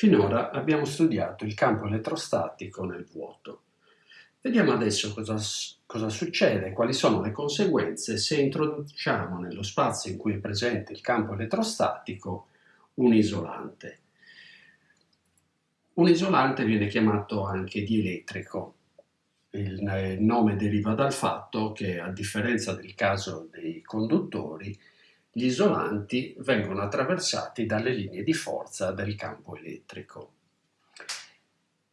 Finora abbiamo studiato il campo elettrostatico nel vuoto. Vediamo adesso cosa, cosa, succede, quali sono le conseguenze se introduciamo nello spazio in cui è presente il campo elettrostatico un isolante. Un isolante viene chiamato anche dielettrico. Il nome deriva dal fatto che, a differenza del caso dei conduttori, gli isolanti vengono attraversati dalle linee di forza del campo elettrico.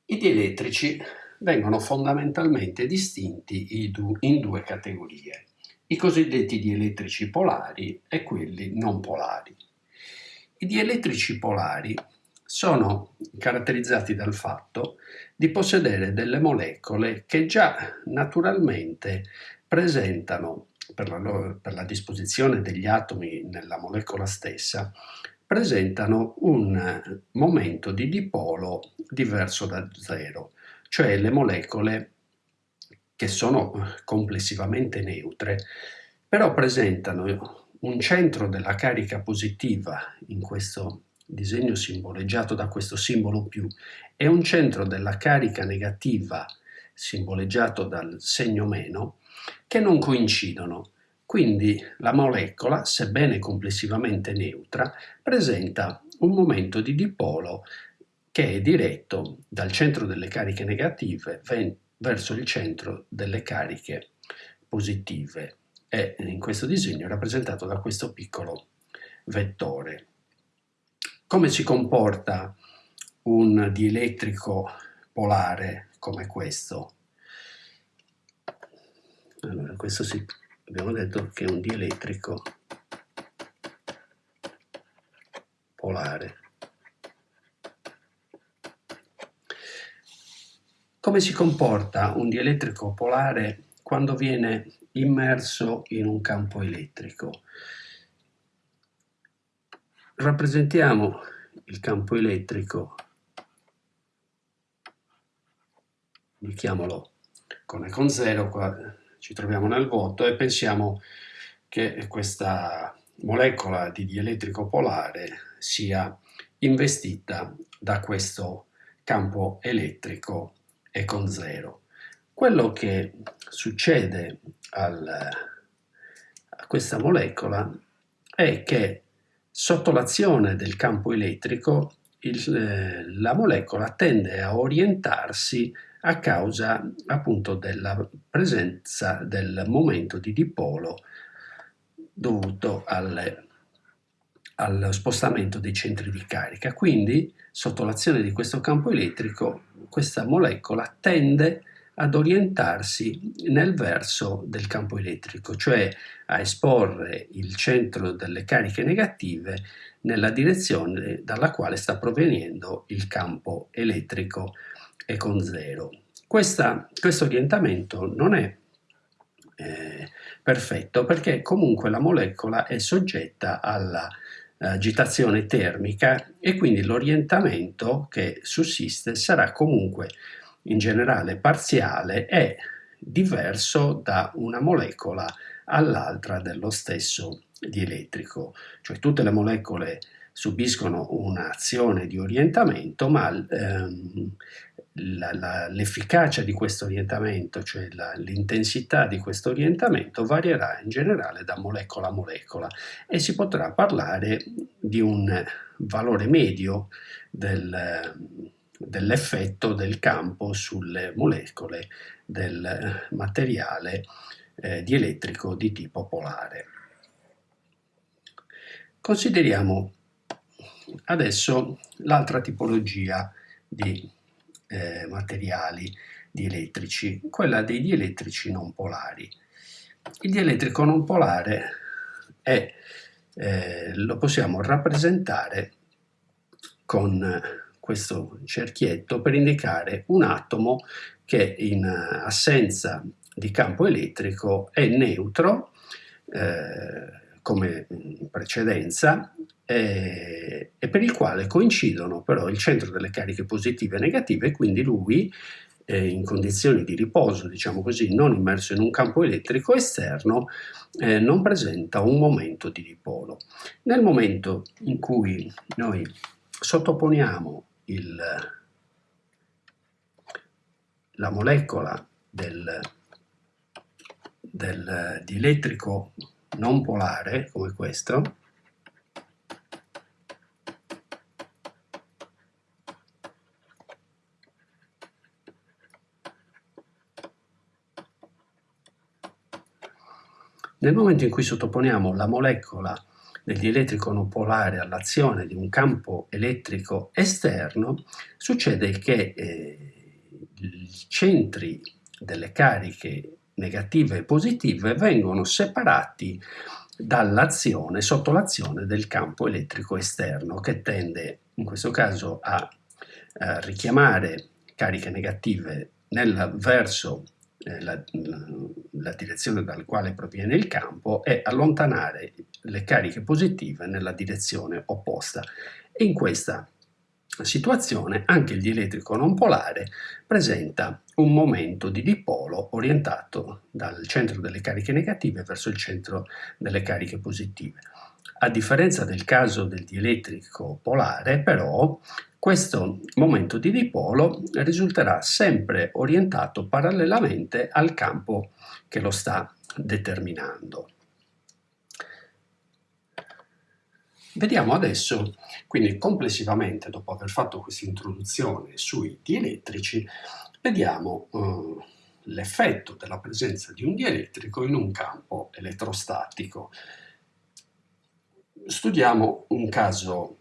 I dielettrici vengono fondamentalmente distinti in due categorie, i cosiddetti dielettrici polari e quelli non polari. I dielettrici polari sono caratterizzati dal fatto di possedere delle molecole che già naturalmente presentano per la, per la disposizione degli atomi nella molecola stessa, presentano un momento di dipolo diverso da zero, cioè le molecole che sono complessivamente neutre, però presentano un centro della carica positiva in questo disegno simboleggiato da questo simbolo più e un centro della carica negativa simboleggiato dal segno meno che non coincidono. Quindi la molecola, sebbene complessivamente neutra, presenta un momento di dipolo che è diretto dal centro delle cariche negative verso il centro delle cariche positive e in questo disegno è rappresentato da questo piccolo vettore. Come si comporta un dielettrico polare come questo? Allora, questo si, abbiamo detto che è un dielettrico polare. Come si comporta un dielettrico polare quando viene immerso in un campo elettrico? Rappresentiamo il campo elettrico, indichiamolo con e con 0, qua ci troviamo nel vuoto e pensiamo che questa molecola di dielettrico polare sia investita da questo campo elettrico e con zero. Quello che succede al, a questa molecola è che sotto l'azione del campo elettrico il, la molecola tende a orientarsi a causa appunto della presenza del momento di dipolo dovuto alle, allo spostamento dei centri di carica. Quindi, sotto l'azione di questo campo elettrico, questa molecola tende ad orientarsi nel verso del campo elettrico, cioè a esporre il centro delle cariche negative nella direzione dalla quale sta provenendo il campo elettrico e con zero. Questa, questo orientamento non è eh, perfetto perché comunque la molecola è soggetta alla eh, agitazione termica e quindi l'orientamento che sussiste sarà comunque in generale parziale e diverso da una molecola all'altra dello stesso dielettrico, cioè tutte le molecole subiscono un'azione di orientamento, ma ehm, l'efficacia di questo orientamento, cioè l'intensità di questo orientamento, varierà in generale da molecola a molecola e si potrà parlare di un valore medio del, dell'effetto del campo sulle molecole del materiale eh, dielettrico di tipo polare. Consideriamo Adesso l'altra tipologia di eh, materiali dielettrici, quella dei dielettrici non polari. Il dielettrico non polare è, eh, lo possiamo rappresentare con questo cerchietto per indicare un atomo che in assenza di campo elettrico è neutro eh, come in precedenza eh, e per il quale coincidono però il centro delle cariche positive e negative quindi lui eh, in condizioni di riposo, diciamo così, non immerso in un campo elettrico esterno, eh, non presenta un momento di dipolo. Nel momento in cui noi sottoponiamo il, la molecola del, del dielettrico non polare, come questo, Nel momento in cui sottoponiamo la molecola del dielettrico polare all'azione di un campo elettrico esterno, succede che eh, i centri delle cariche negative e positive vengono separati dall'azione, sotto l'azione del campo elettrico esterno che tende in questo caso a, a richiamare cariche negative nel verso la, la, direzione dal quale proviene il campo e allontanare le cariche positive nella direzione opposta. In questa situazione anche il dielettrico non polare presenta un momento di dipolo orientato dal centro delle cariche negative verso il centro delle cariche positive. A differenza del caso del dielettrico polare, però, questo momento di dipolo risulterà sempre orientato parallelamente al campo che lo sta determinando. Vediamo adesso, quindi complessivamente, dopo aver fatto questa introduzione sui dielettrici, vediamo eh, l'effetto della presenza di un dielettrico in un campo elettrostatico. Studiamo un caso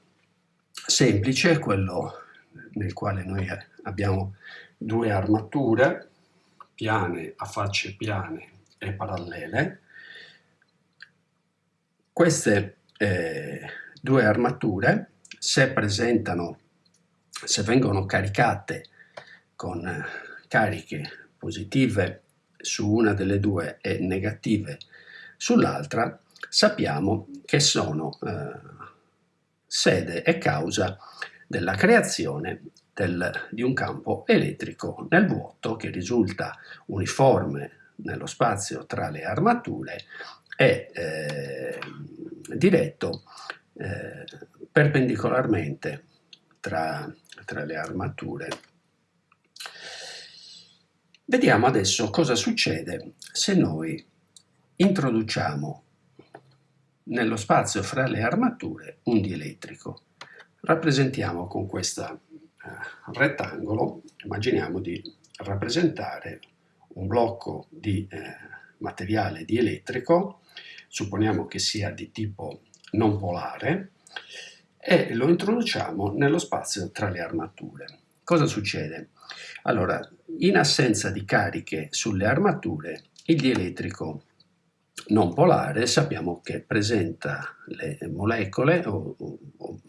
semplice quello nel quale noi abbiamo due armature piane a facce piane e parallele. Queste eh, due armature, se presentano, se vengono caricate con cariche positive su una delle due e negative sull'altra, sappiamo che sono eh, sede e causa della creazione del, di un campo elettrico nel vuoto che risulta uniforme nello spazio tra le armature e eh, diretto eh, perpendicolarmente tra, tra le armature. Vediamo adesso cosa succede se noi introduciamo nello spazio fra le armature un dielettrico. Rappresentiamo con questo eh, rettangolo, immaginiamo di rappresentare un blocco di eh, materiale dielettrico, supponiamo che sia di tipo non polare, e lo introduciamo nello spazio tra le armature. Cosa succede? Allora, in assenza di cariche sulle armature, il dielettrico non polare sappiamo che presenta le molecole o, o,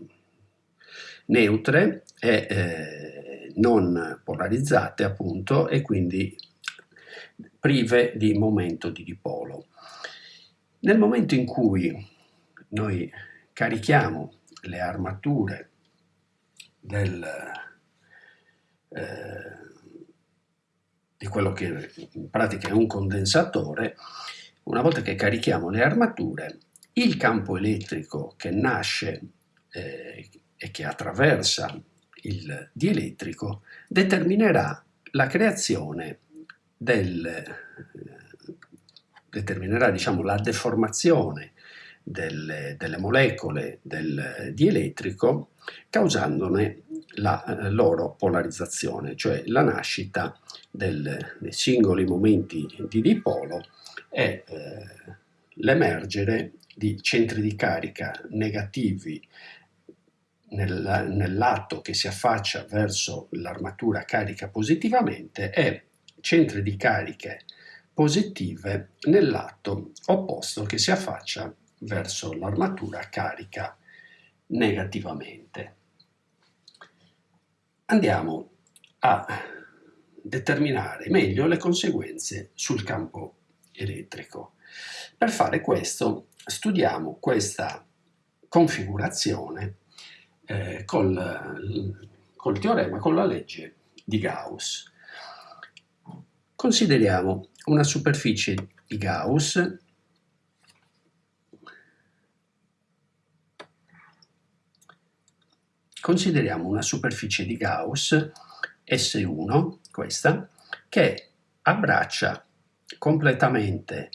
neutre e eh, non polarizzate appunto e quindi prive di momento di dipolo. Nel momento in cui noi carichiamo le armature del, eh, di quello che in pratica è un condensatore, una volta che carichiamo le armature, il campo elettrico che nasce eh, e che attraversa il dielettrico determinerà la creazione del, eh, determinerà diciamo, la deformazione delle, delle, molecole del dielettrico causandone la eh, loro polarizzazione, cioè la nascita del, dei singoli momenti di dipolo è eh, l'emergere di centri di carica negativi nel, nel lato che si affaccia verso l'armatura carica positivamente e centri di cariche positive nel lato opposto che si affaccia verso l'armatura carica negativamente. Andiamo a determinare meglio le conseguenze sul campo elettrico. Per fare questo studiamo questa configurazione eh, col, col teorema, con la legge di Gauss. Consideriamo una superficie di Gauss consideriamo una superficie di Gauss S1, questa, che abbraccia completamente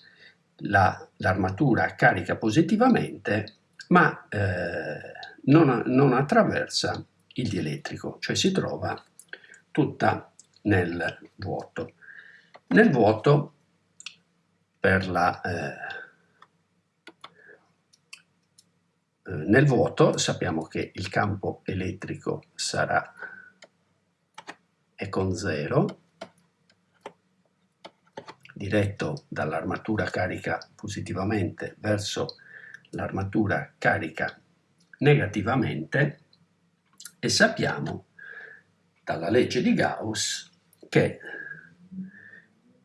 l'armatura la, carica positivamente, ma eh, non, non attraversa il dielettrico, cioè si trova tutta nel vuoto. Nel vuoto, per la, eh, eh, nel vuoto sappiamo che il campo elettrico sarà è con 0, diretto dall'armatura carica positivamente verso l'armatura carica negativamente e sappiamo dalla legge di Gauss che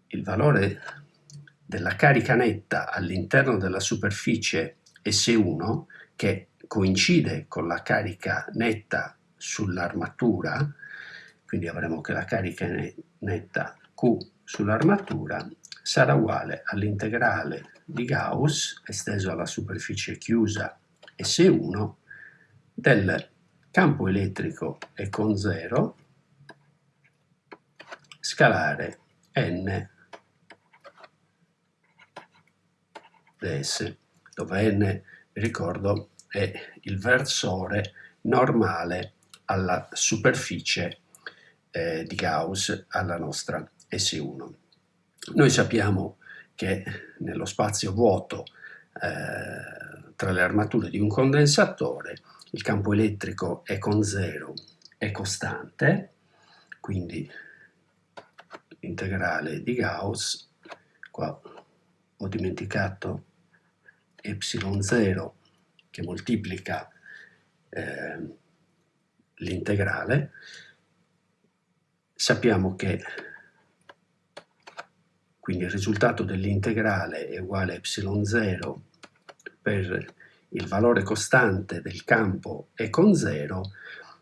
il valore della carica netta all'interno della superficie S1 che coincide con la carica netta sull'armatura, quindi avremo che la carica netta Q sull'armatura sarà uguale all'integrale di Gauss esteso alla superficie chiusa S1 del campo elettrico è con 0 scalare n ds, dove n, ricordo, è il versore normale alla superficie eh, di Gauss, alla nostra S1. Noi sappiamo che nello spazio vuoto eh, tra le armature di un condensatore il campo elettrico è con 0, è costante, quindi l'integrale di Gauss, qua ho dimenticato ε0 che moltiplica eh, l'integrale, sappiamo che quindi il risultato dell'integrale è uguale a ε0 per il valore costante del campo è con 0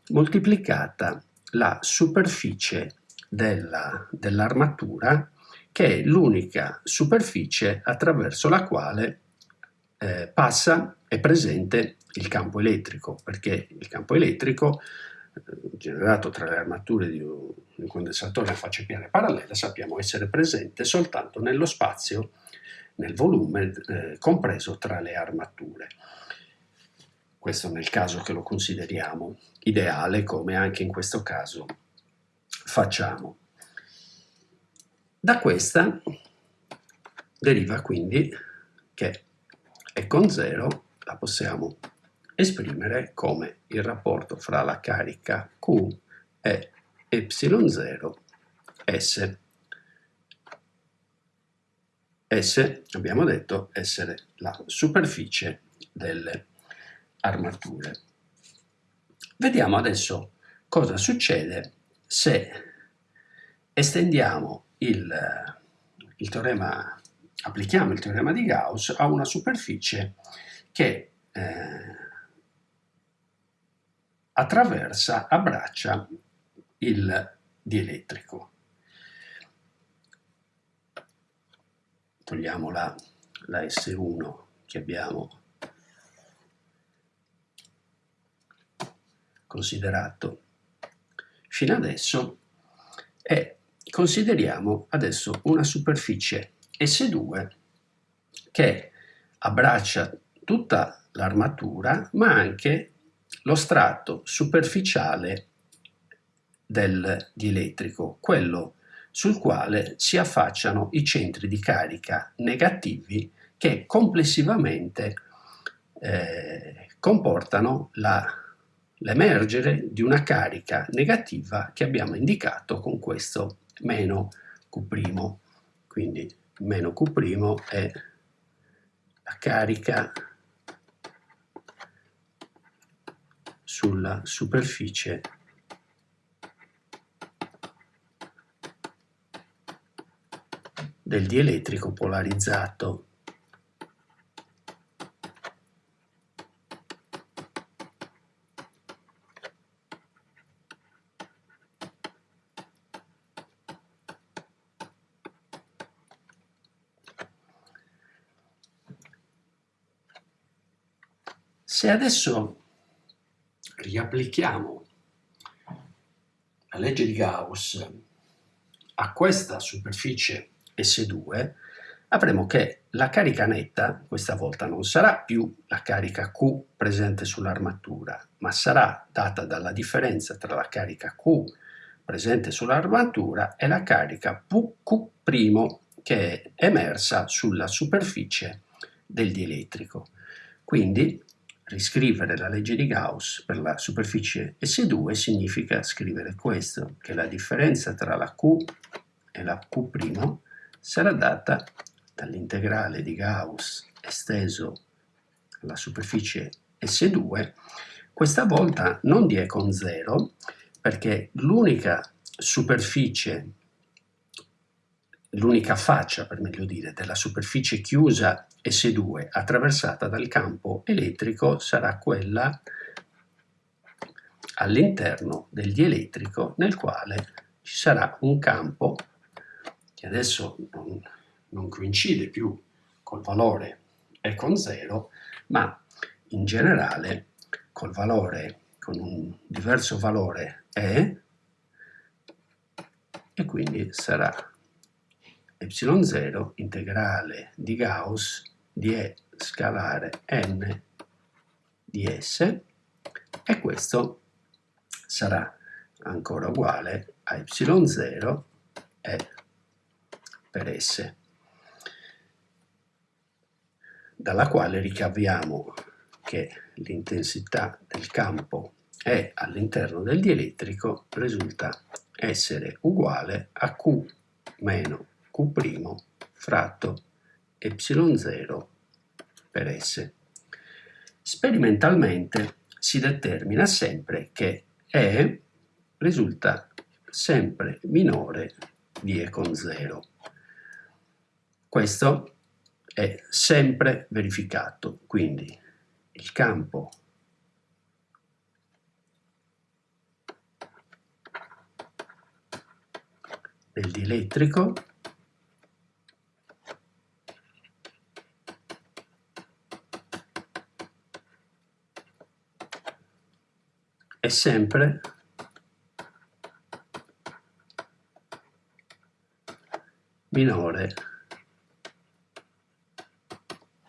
moltiplicata la superficie dell'armatura dell che è l'unica superficie attraverso la quale eh, passa, è presente il campo elettrico, perché il campo elettrico eh, generato tra le armature di un, un condensatore a faccia piana parallela sappiamo essere presente soltanto nello spazio, nel volume eh, compreso tra le armature. Questo nel caso che lo consideriamo ideale, come anche in questo caso facciamo. Da questa deriva quindi che e con 0 la possiamo esprimere come il rapporto fra la carica Q e ε0 S. S abbiamo detto essere la superficie delle armature. Vediamo adesso cosa succede se estendiamo il, il teorema applichiamo il teorema di Gauss a una superficie che eh, attraversa, abbraccia il dielettrico. Togliamo la, la S1 che abbiamo considerato fino adesso e consideriamo adesso una superficie S2 che abbraccia tutta l'armatura ma anche lo strato superficiale del dielettrico, quello sul quale si affacciano i centri di carica negativi che complessivamente eh, comportano l'emergere di una carica negativa che abbiamo indicato con questo meno Q'. Quindi meno Q' è la carica sulla superficie del dielettrico polarizzato. Se adesso riapplichiamo la legge di Gauss a questa superficie S2, avremo che la carica netta questa volta non sarà più la carica Q presente sull'armatura, ma sarà data dalla differenza tra la carica Q presente sull'armatura e la carica Q' che è emersa sulla superficie del dielettrico. Quindi riscrivere la legge di Gauss per la superficie S2 significa scrivere questo, che la differenza tra la Q e la Q' sarà data dall'integrale di Gauss esteso alla superficie S2, questa volta non di E con 0, perché l'unica superficie l'unica faccia, per meglio dire, della superficie chiusa S2 attraversata dal campo elettrico sarà quella all'interno del dielettrico nel quale ci sarà un campo che adesso non, non coincide più col valore E con 0, ma in generale col valore, con un diverso valore E, e quindi sarà y0 integrale di Gauss di E scalare n di S e questo sarà ancora uguale a y0 e per S dalla quale ricaviamo che l'intensità del campo E all'interno del dielettrico risulta essere uguale a Q meno Q' fratto y0 per S. Sperimentalmente si determina sempre che E risulta sempre minore di E con 0. Questo è sempre verificato, quindi il campo del dielettrico è sempre minore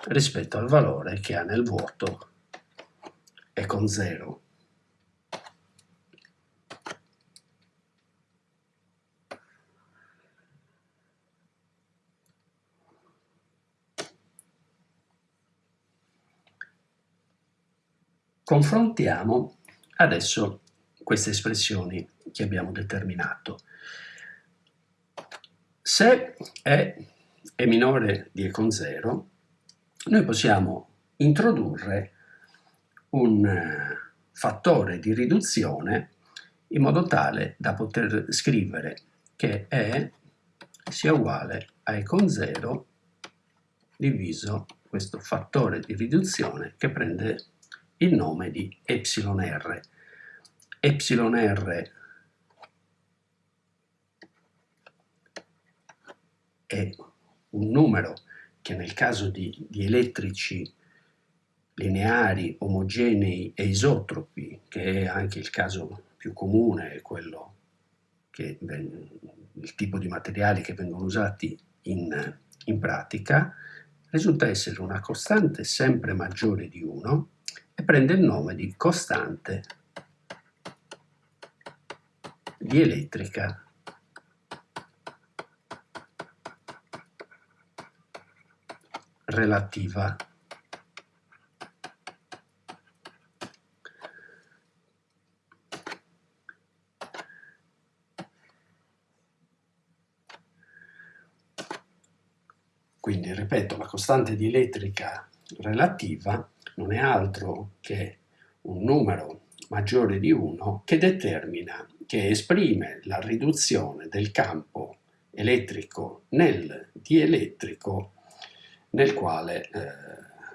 rispetto al valore che ha nel vuoto e con 0. Confrontiamo Adesso queste espressioni che abbiamo determinato. Se E è minore di E con 0, noi possiamo introdurre un eh, fattore di riduzione in modo tale da poter scrivere che E sia uguale a E con 0 diviso questo fattore di riduzione che prende il nome di εr. εr è un numero che nel caso di, di elettrici lineari, omogenei e isotropi, che è anche il caso più comune, è quello che il tipo di materiali che vengono usati in, in pratica, risulta essere una costante sempre maggiore di 1 e prende il nome di costante di elettrica relativa. Quindi, ripeto, la costante di elettrica relativa non è altro che un numero maggiore di 1 che determina, che esprime la riduzione del campo elettrico nel dielettrico nel quale eh,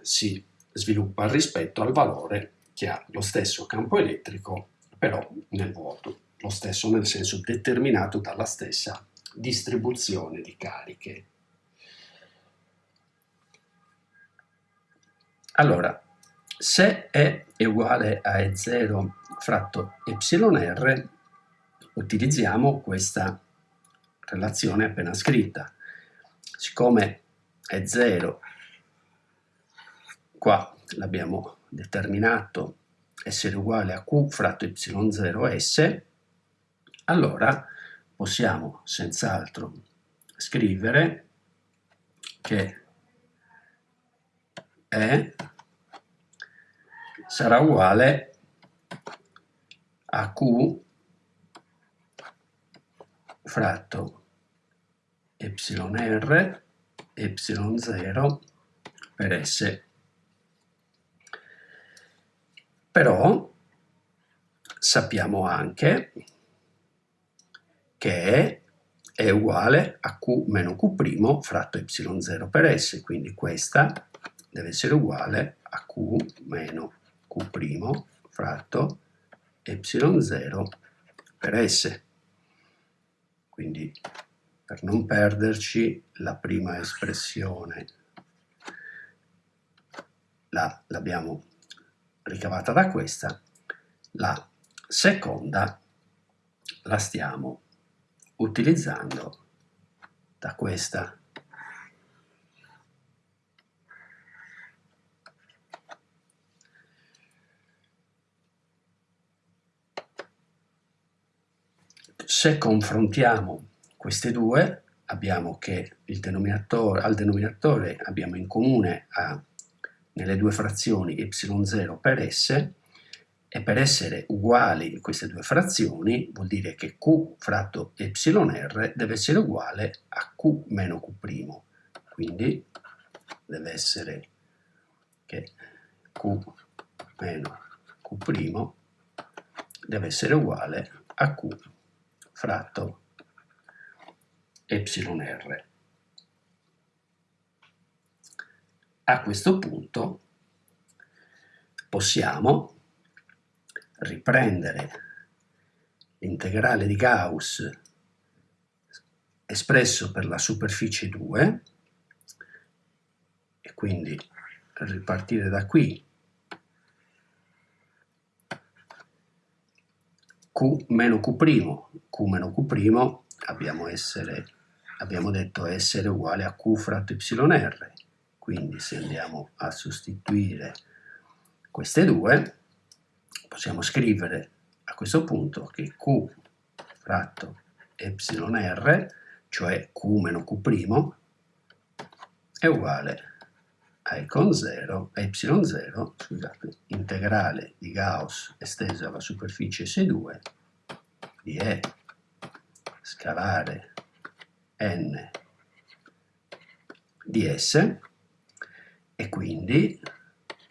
si sviluppa rispetto al valore che ha lo stesso campo elettrico però nel vuoto, lo stesso nel senso determinato dalla stessa distribuzione di cariche. Allora, se E è uguale a E0 fratto εr, utilizziamo questa relazione appena scritta. Siccome E0 qua l'abbiamo determinato essere uguale a Q fratto Y0S, allora possiamo senz'altro scrivere che E sarà uguale a Q fratto yr y0 per S. Però sappiamo anche che è uguale a Q meno Q' fratto y0 per S, quindi questa deve essere uguale a Q meno Q' fratto y0 per S. Quindi per non perderci la prima espressione l'abbiamo ricavata da questa, la seconda la stiamo utilizzando da questa. Se confrontiamo queste due, abbiamo che denominatore, al denominatore abbiamo in comune a, nelle due frazioni y0 per s, e per essere uguali queste due frazioni vuol dire che q fratto yr deve essere uguale a q meno q', quindi deve essere che q meno q' deve essere uguale a q fratto yr. A questo punto possiamo riprendere l'integrale di Gauss espresso per la superficie 2 e quindi ripartire da qui Q meno Q', Q meno Q' abbiamo, essere, abbiamo detto essere uguale a Q fratto YR, quindi se andiamo a sostituire queste due possiamo scrivere a questo punto che Q fratto εr, cioè Q meno Q', è uguale a e con 0, a y0, scusate, integrale di Gauss esteso alla superficie S2 di E scalare n di S e quindi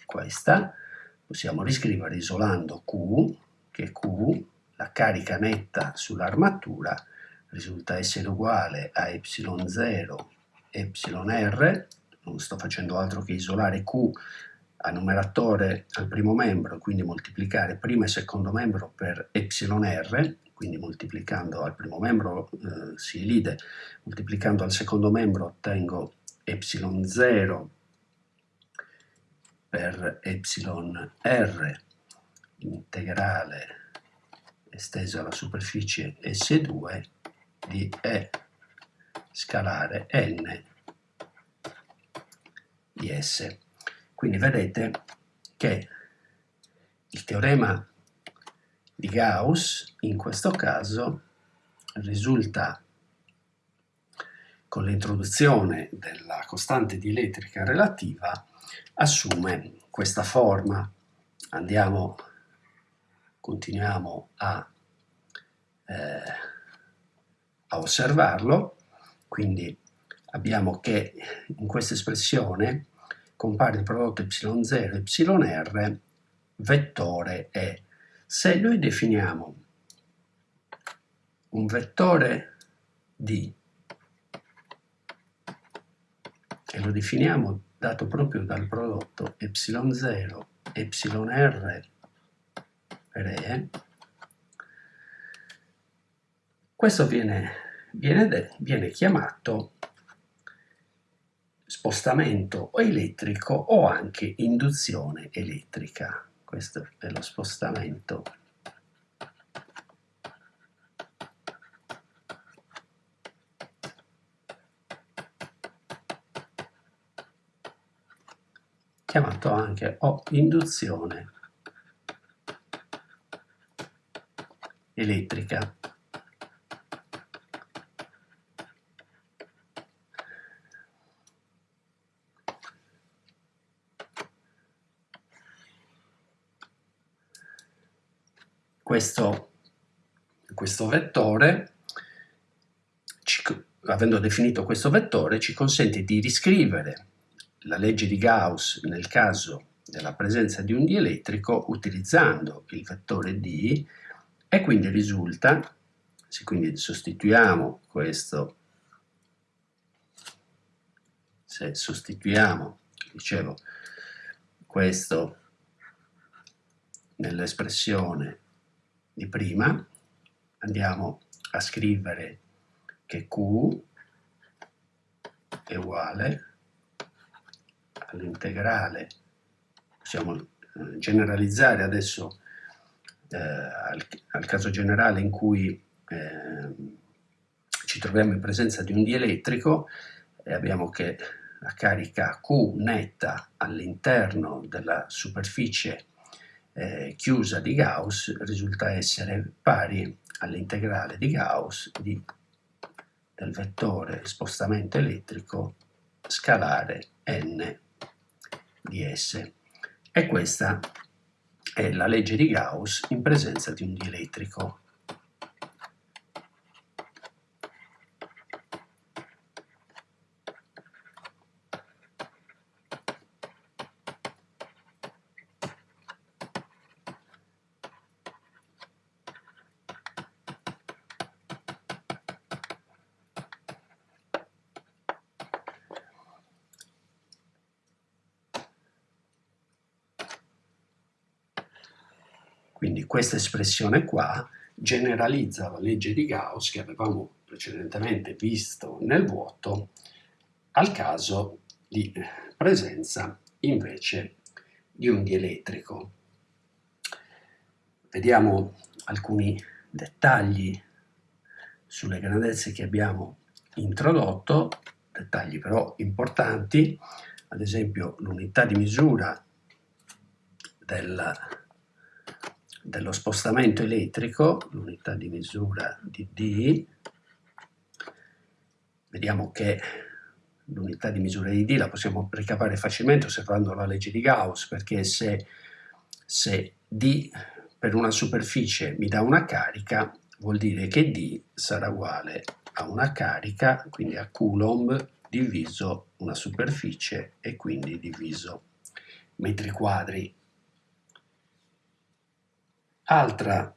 questa possiamo riscrivere isolando Q, che Q, la carica netta sull'armatura, risulta essere uguale a y0 yr, non sto facendo altro che isolare Q a numeratore al primo membro, quindi moltiplicare primo e secondo membro per εr, quindi moltiplicando al primo membro eh, si elide, moltiplicando al secondo membro ottengo ε0 per εr integrale esteso alla superficie S2 di E scalare n di S. Quindi vedete che il teorema di Gauss in questo caso risulta con l'introduzione della costante di elettrica relativa assume questa forma. Andiamo, continuiamo a, eh, a osservarlo, quindi abbiamo che in questa espressione compare il prodotto y0 yr vettore E. Se noi definiamo un vettore D e lo definiamo dato proprio dal prodotto y0 yr per E, questo viene, viene, viene chiamato spostamento elettrico o anche induzione elettrica. Questo è lo spostamento chiamato anche o induzione elettrica. Questo, questo vettore, ci, avendo definito questo vettore, ci consente di riscrivere la legge di Gauss nel caso della presenza di un dielettrico utilizzando il vettore D e quindi risulta, se quindi sostituiamo questo, se sostituiamo, dicevo, questo nell'espressione di prima, andiamo a scrivere che Q è uguale all'integrale, possiamo eh, generalizzare adesso eh, al, al, caso generale in cui eh, ci troviamo in presenza di un dielettrico e abbiamo che la carica Q netta all'interno della superficie eh, chiusa di Gauss risulta essere pari all'integrale di Gauss di, del vettore spostamento elettrico scalare n di S. E questa è la legge di Gauss in presenza di un dielettrico. Quindi questa espressione qua generalizza la legge di Gauss che avevamo precedentemente visto nel vuoto al caso di presenza invece di un dielettrico. Vediamo alcuni dettagli sulle grandezze che abbiamo introdotto, dettagli però importanti, ad esempio l'unità di misura del dello spostamento elettrico, l'unità di misura di D, vediamo che l'unità di misura di D la possiamo ricavare facilmente osservando la legge di Gauss, perché se, se D per una superficie mi dà una carica, vuol dire che D sarà uguale a una carica, quindi a Coulomb diviso una superficie e quindi diviso metri quadri Altra,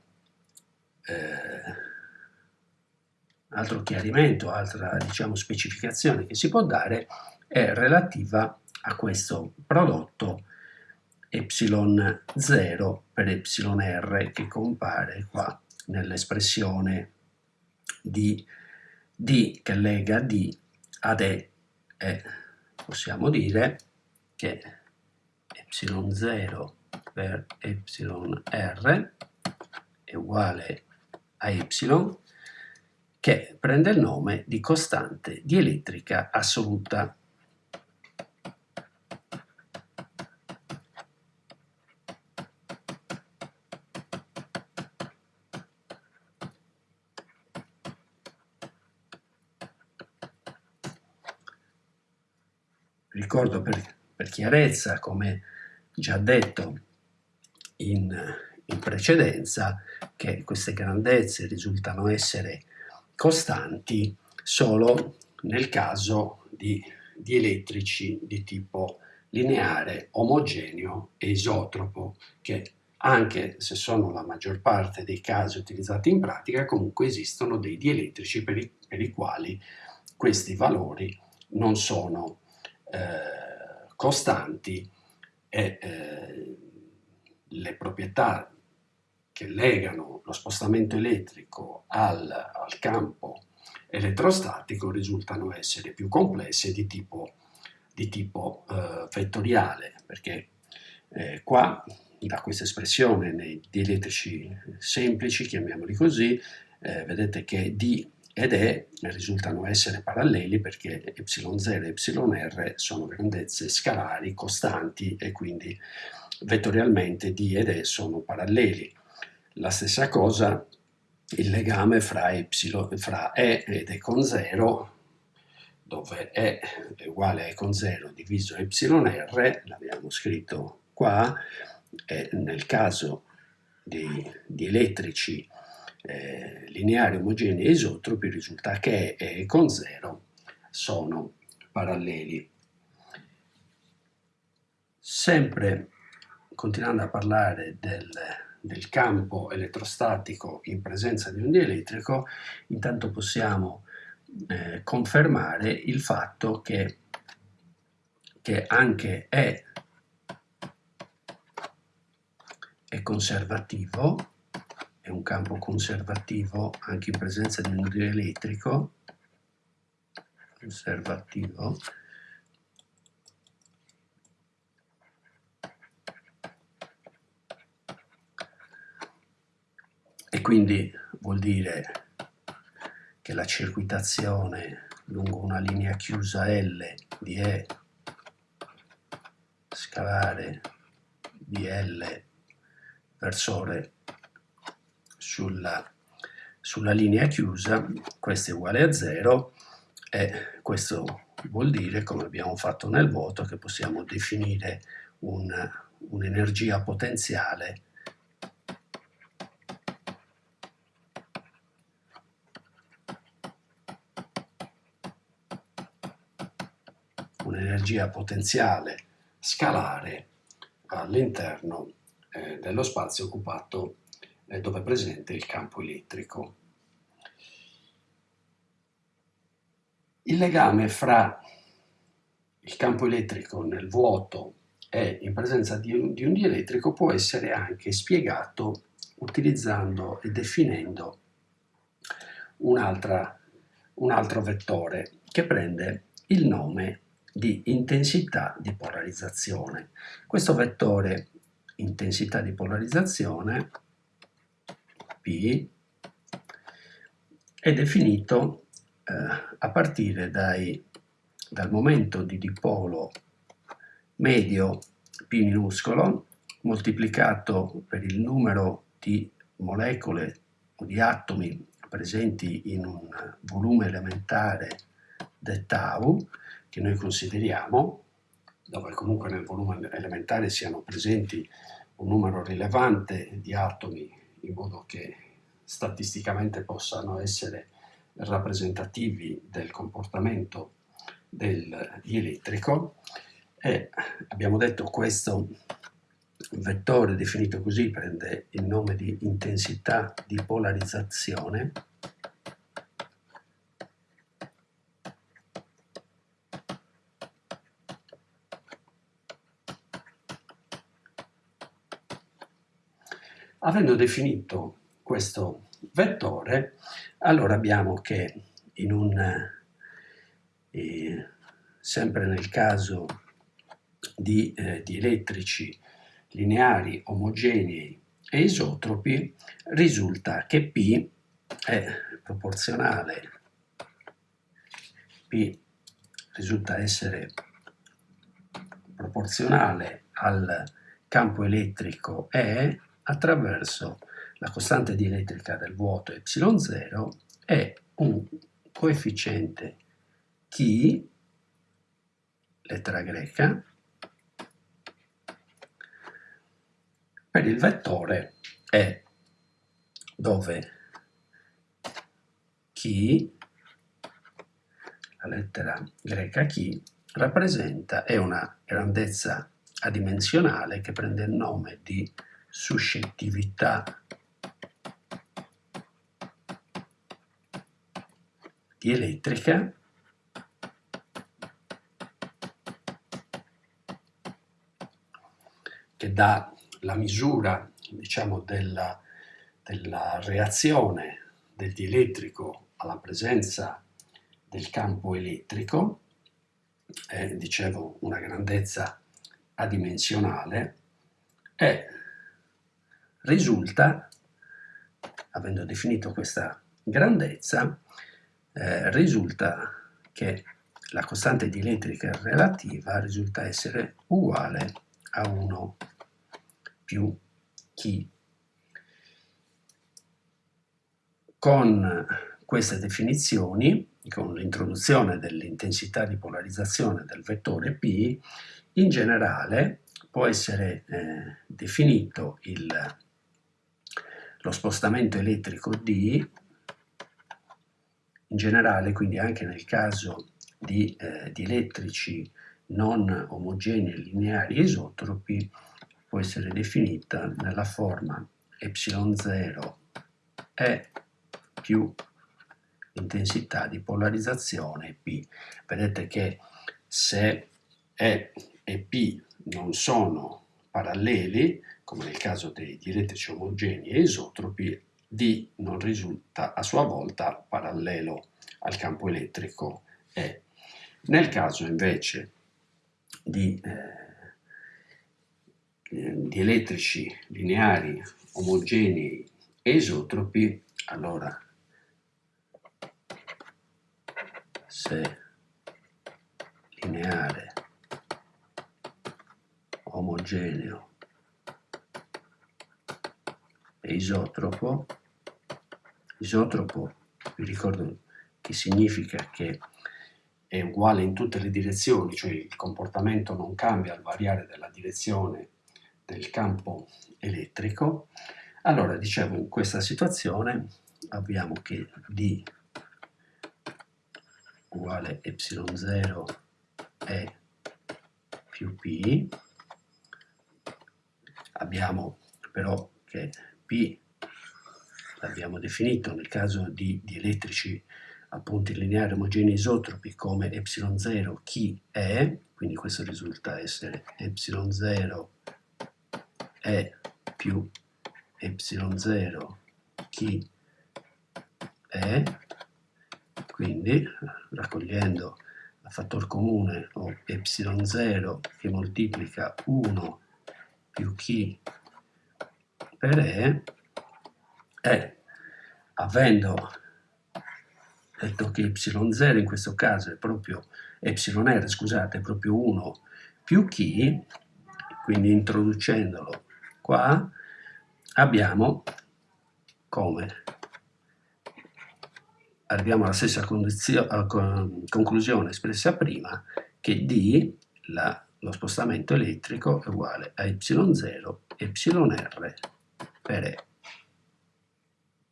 eh, altro chiarimento, altra diciamo, specificazione che si può dare è relativa a questo prodotto ε0 per εr che compare qua nell'espressione di D che lega D ad E e possiamo dire che ε0 per εr è uguale a y che prende il nome di costante dielettrica assoluta. Ricordo per, per chiarezza, come già detto, in, in precedenza che queste grandezze risultano essere costanti solo nel caso di, di elettrici di tipo lineare, omogeneo e isotropo, che anche se sono la maggior parte dei casi utilizzati in pratica, comunque esistono dei dielettrici per i, per i quali questi valori non sono eh, costanti e eh, le proprietà che legano lo spostamento elettrico al, al campo elettrostatico risultano essere più complesse di tipo di tipo eh, vettoriale, perché eh, qua da questa espressione nei dielettrici semplici, chiamiamoli così, eh, vedete che D ed E risultano essere paralleli perché y0 e yr sono grandezze scalari costanti e quindi vettorialmente D ed E sono paralleli. La stessa cosa il legame fra, y, fra E ed E con 0 dove E è uguale a E con 0 diviso yr, l'abbiamo scritto qua, e nel caso di, di elettrici eh, lineari omogenei e isotropi risulta che E con 0 sono paralleli. Sempre continuando a parlare del, del campo elettrostatico in presenza di un dielettrico, intanto possiamo eh, confermare il fatto che, che anche E è conservativo, è un campo conservativo anche in presenza di un dielettrico, conservativo, e quindi vuol dire che la circuitazione lungo una linea chiusa L di E scalare di L versore sulla, sulla linea chiusa, questo è uguale a 0 e questo vuol dire, come abbiamo fatto nel vuoto, che possiamo definire un'energia un potenziale. Un'energia potenziale scalare all'interno eh, dello spazio occupato dove è presente il campo elettrico. Il legame fra il campo elettrico nel vuoto e in presenza di un, di un dielettrico può essere anche spiegato utilizzando e definendo un, un altro vettore che prende il nome di intensità di polarizzazione. Questo vettore intensità di polarizzazione P è definito eh, a partire dai, dal momento di dipolo medio P minuscolo moltiplicato per il numero di molecole o di atomi presenti in un volume elementare d tau che noi consideriamo, dove comunque nel volume elementare siano presenti un numero rilevante di atomi in modo che statisticamente possano essere rappresentativi del comportamento del dielettrico e abbiamo detto questo vettore definito così prende il nome di intensità di polarizzazione Avendo definito questo vettore, allora abbiamo che in un, eh, sempre nel caso di, eh, di elettrici lineari omogenei e isotropi, risulta che P è proporzionale, P risulta essere proporzionale al campo elettrico E attraverso la costante dielettrica del vuoto ε0 e un coefficiente chi, lettera greca, per il vettore E, dove chi, la lettera greca chi, rappresenta, è una grandezza adimensionale che prende il nome di suscettività. Di elettrica. Che dà la misura diciamo, della, della reazione del dielettrico alla presenza del campo elettrico. È, dicevo, una grandezza adimensionale. E risulta, avendo definito questa grandezza, eh, risulta che la costante dielettrica relativa risulta essere uguale a 1 più chi. Con queste definizioni, con l'introduzione dell'intensità di polarizzazione del vettore P, in generale può essere eh, definito il, lo spostamento elettrico D, in generale quindi anche nel caso di, eh, di elettrici non omogenei lineari isotropi può essere definita nella forma ε0 E più intensità di polarizzazione P. Vedete che se E e P non sono paralleli, come nel caso dei dielettrici omogenei e isotropi, D non risulta a sua volta parallelo al campo elettrico E. Nel caso invece di, eh, elettrici lineari omogenei e isotropi, allora se lineare omogeneo e isotropo, isotropo vi ricordo che significa che è uguale in tutte le direzioni, cioè il comportamento non cambia al variare della direzione del campo elettrico, allora dicevo in questa situazione abbiamo che D uguale ε0 E più P, abbiamo però che P l'abbiamo definito nel caso di, di elettrici appunto lineari omogenei isotropi come ε0 chi è, quindi questo risulta essere ε0 è più ε0 chi è, quindi raccogliendo a fattor comune ho ε0 che moltiplica 1 più chi per E e avendo detto che y0 in questo caso è proprio yr, scusate, è proprio 1 più chi, quindi introducendolo qua, abbiamo come. Arriviamo alla stessa conclusione espressa prima, che D, la, lo spostamento elettrico, è uguale a y0 yr per E.